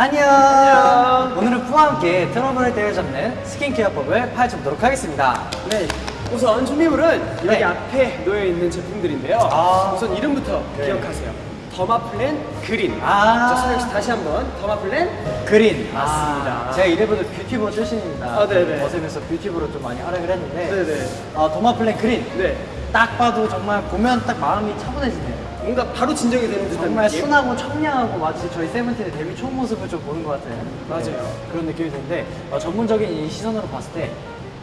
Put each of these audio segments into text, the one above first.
안녕. 오늘은 부와 함께 트러블을 때려잡는 스킨케어법을 파헤쳐보도록 하겠습니다. 네. 우선 준비물은 여기 네. 앞에 놓여 있는 제품들인데요. 아. 우선 이름부터 네. 기억하세요. 더마플랜 그린. 아. 자, 씨 다시 한번 더마플랜 그린. 맞습니다. 아, 제가 이래봬도 뷰티버 출신입니다. 아, 네네. 버스에서 뷰티버로 좀 많이 활약을 했는데. 네네. 어, 더마플랜 그린. 네. 딱 봐도 정말 보면 딱 마음이 차분해지네요. 뭔가 바로 진정이 되는 듯한 정말 느낌? 순하고 청량하고 마치 저희 세븐틴의 데뷔 초 모습을 좀 보는 것 같아요. 맞아요. 그런 느낌이 드는데 어, 전문적인 이 시선으로 봤을 때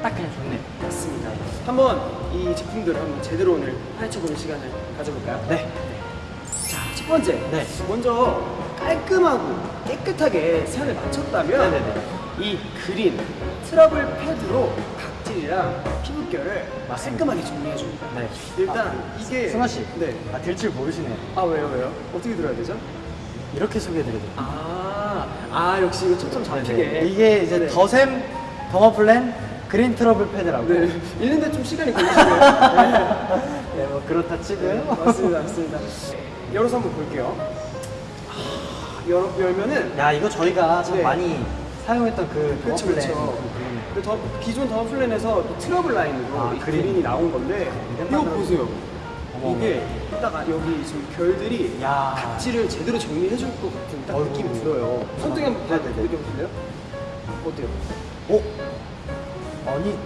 딱 그냥 좋네요. 맞습니다. 한번 이 제품들을 한번 제대로 오늘 파헤쳐보는 시간을 가져볼까요? 네. 자, 첫 번째. 네. 먼저 깔끔하고 깨끗하게 색을 맞췄다면 네네네. 이 그린 트러블 패드로 각 질이랑 피부결을 맞습니다. 깔끔하게 정리해줍니다. 네. 일단 이게 승아 씨. 네. 아, 될 줄 모르시네요. 아 왜요 왜요? 어떻게 들어야 되죠? 이렇게 소개해드려요. 아, 아 역시 이거 초점 잡히게. 네네. 이게 이제 네. 더샘 더마 플랜 그린 트러블 패드라고. 네. 읽는데 좀 시간이 걸리시네요. 네. 네, 뭐 그렇다 치고요. 네, 맞습니다, 맞습니다. 열어서 한번 볼게요. 아, 열어 열면은 야, 이거 저희가 참 네. 많이 사용했던 그 그렇죠, 더마 플랜. 그렇 죠. 그 더, 기존 더마 플랜에서 또 트러블 라인으로 아, 이 그린. 그린이 나온 건데 이름 이거 보세요. 어머, 이게 딱 여기 지금 결들이 야. 각질을 제대로 정리해줄 것 같은 딱 어이구. 느낌이 들어요. 손등에 한번 네네네. 보여주실래요? 어때요? 어? 아니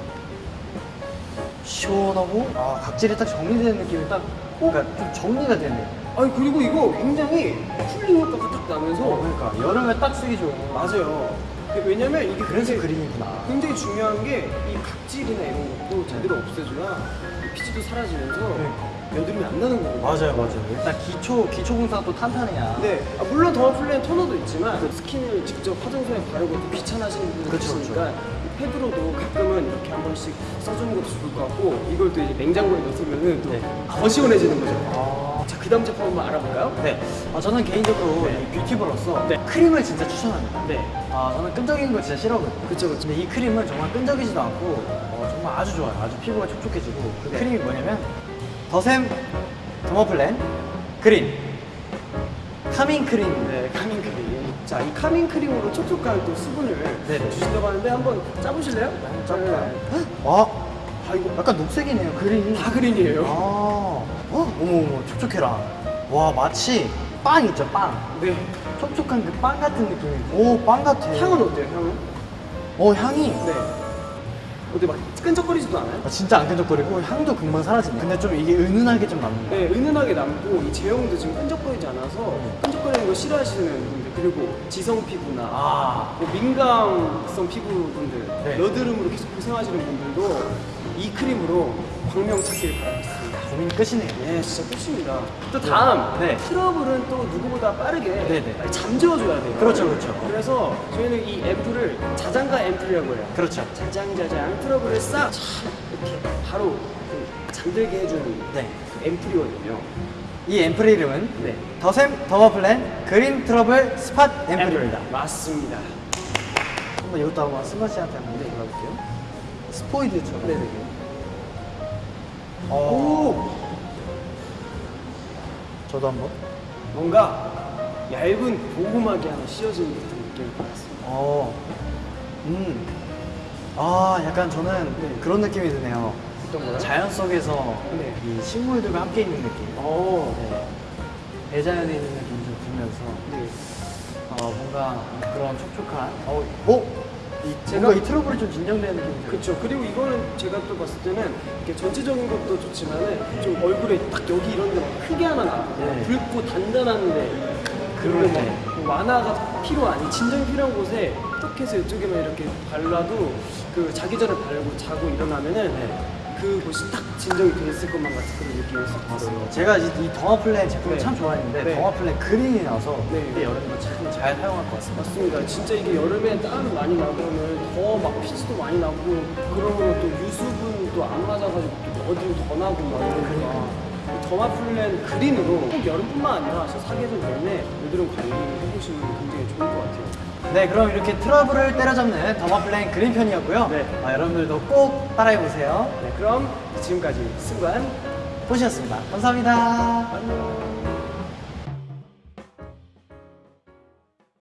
시원하고 아 각질이 딱 정리되는 느낌이 딱 그러니까 좀 정리가 되네. 아니 그리고 이거 굉장히 쿨링 효과가 딱 나면서 어, 그러니까 여름에 딱 쓰기 좋은. 맞아요. 왜냐면 이게 그래서 그린이구나. 굉장히 중요한 게 이 각질이나 이런 것도 제대로 없애줘야 이 피지도 사라지면서 그러니까. 여드름이 안 나는 거거든요. 맞아요, 맞아요. 일단 기초 기초 공사가 또 탄탄해야. 네, 아, 물론 더마플랜 토너도 있지만 그 스킨을 직접 화장솜에 바르고 또 귀찮아하시는 분들 그렇죠, 계시니까 이 패드로도 가끔은 이렇게 한 번씩 써주는 것도 좋을 것 같고 이걸 또 이제 냉장고에 넣으면은 네. 또 더 시원해지는 거죠. 아. 자, 그 다음 제품 한번 알아볼까요? 네. 아, 저는 개인적으로 네. 이 뷰티버로서 네. 크림을 진짜 추천합니다. 네. 아, 저는 끈적이는 거 진짜 싫어하거든요. 그쵸, 그쵸. 근데 이 크림은 정말 끈적이지도 않고 어, 정말 아주 좋아요. 아주 피부가 촉촉해지고 그 네. 크림이 뭐냐면 더샘 더마플랜 그린 calming 크림. 네, calming 크림. 자, 이 calming 크림으로 촉촉한 또 수분을 네네. 주신다고 하는데 한번 짜보실래요? 한번 짜볼까요? 네. 와, 아, 이거 약간 녹색이네요. 그린이. 다 그린이에요. 아, 어? 어머 어머 촉촉해라. 와 마치 빵 있죠 빵. 네. 촉촉한 그 빵 같은 느낌이. 오 빵 같아. 향은 어때요, 향은? 어 향이. 네. 어때 막 끈적거리지도 않아요? 아, 진짜 안 끈적거리고 향도 금방 사라지네. 근데 좀 이게 은은하게 좀 남는 거. 네, 은은하게 남고 이 제형도 지금 끈적거리지 않아서 끈적거리는 거 싫어하시는 그리고 지성 피부나 아. 뭐 민감성 피부분들 네. 여드름으로 계속 고생하시는 분들도 이 크림으로 광명 찾기를 바라겠습니다. 고민 끝이네요. 네, 진짜 끝입니다. 또 다음 네. 트러블은 또 누구보다 빠르게 네네. 빨리 잠재워줘야 돼요. 그렇죠, 그렇죠. 그래서 저희는 이 앰플을 자장가 앰플이라고 해요. 그렇죠. 자장자장 트러블을 싹 이렇게 바로 그 잠들게 해주는 네. 그 앰플이거든요. 이 앰플 이름은 네. 더샘 더마플랜 그린 트러블 spot 앰플입니다. 맞습니다. 한번 이것도 한번 승관 씨한테 한번 네. 골라볼게요. 스포이드처럼. 네네. 오. 오! 저도 한번. 뭔가 얇은 보호막이 하나 씌워지는 듯한 느낌을 받았습니다. 어. 음. 아, 약간 저는 네. 그런 느낌이 드네요. 어떤 거요? 자연 속에서 네. 이 식물들과 함께 있는 느낌. 어. 네. 대자연에 있는 느낌이 좀 들면서 네. 어, 뭔가 그런 촉촉한 어, 어? 이, 제가- 뭔가 이 트러블이 좀 진정되는 느낌이 들어요. 그렇죠. 그리고 이거는 제가 또 봤을 때는 이렇게 전체적인 것도 좋지만 은 좀 얼굴에 딱 여기 이런 데막 크게 하나 나. 네. 붉고 단단한데 때. 막 완화가 필요한 이 진정이 필요한 곳에 톡 해서 이쪽에만 이렇게 발라도 그 자기 전에 바르고 자고 일어나면은 네. 그곳이 딱 진정이 돼 있을 것만 같은 그런 느낌이 싹 들어요. 제가 이, 이 더마플랜 제품을 네. 참 좋아했는데 네. 더마플랜 그린이 나와서 네. 이때 여름에 참잘 사용할 것 같습니다. 맞습니다. 진짜 이게 여름에 땀 많이 나고는 더막 피지도 많이 나고 그러면 또 유수분도 안 맞아가지고 또 어디로 더 나고 막 이러니까 더마플랜 그린으로 꼭 여름뿐만 아니라 사계절 내내 여드름 관리 해보시면 굉장히 좋을 것 같아요. 네, 그럼 이렇게 트러블을 때려잡는 더마플랜 그린 편이었고요. 네. 아, 여러분들도 꼭 따라해보세요. 네, 그럼 지금까지 승관 보셨습니다. 감사합니다. 안녕.